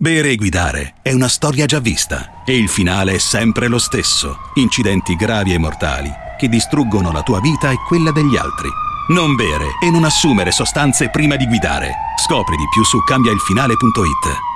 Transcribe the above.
Bere e guidare è una storia già vista e il finale è sempre lo stesso. Incidenti gravi e mortali che distruggono la tua vita e quella degli altri. Non bere e non assumere sostanze prima di guidare. Scopri di più su cambiailfinale.it.